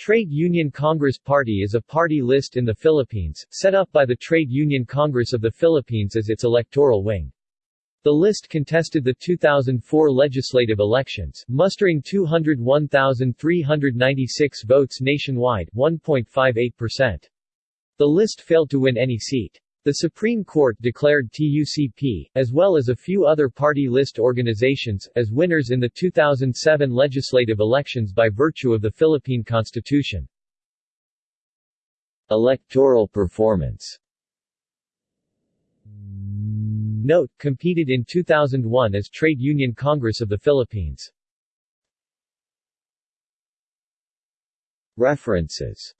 Trade Union Congress Party is a party list in the Philippines, set up by the Trade Union Congress of the Philippines as its electoral wing. The list contested the 2004 legislative elections, mustering 201,396 votes nationwide 1.58%. The list failed to win any seat. The Supreme Court declared TUCP, as well as a few other party list organizations, as winners in the 2007 legislative elections by virtue of the Philippine Constitution. Electoral performance Note, competed in 2001 as Trade Union Congress of the Philippines. References